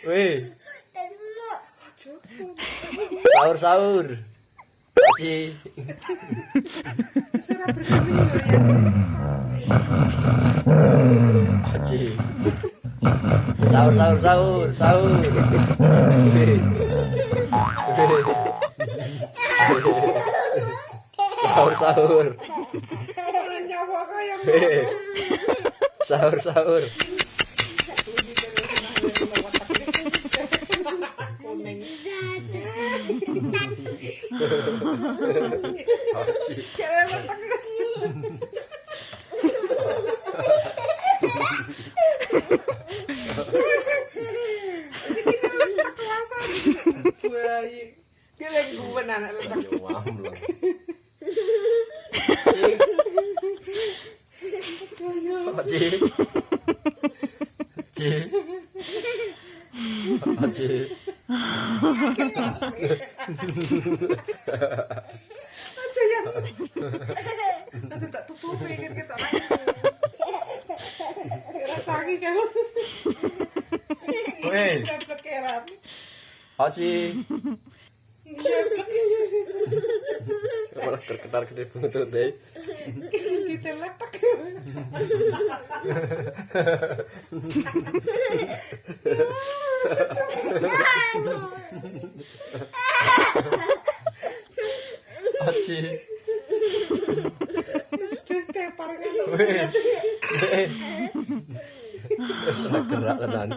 Wih. Sahur sahur. Serah berkami yo ya. Haji. Sahur sahur sahur sahur. 알았지. 개발만 닦아가지고. Dia lagi bukan anak letak. Pakcik. Pakcik. Pakcik. Aja ya. Aja tak tutupi kan kita. Serah tangi kan. Weh. Jeblek keram. Haji. Malah terketar gede tuh deh. Kita letak. Haji. Terus tepar kan. Gerak tenan.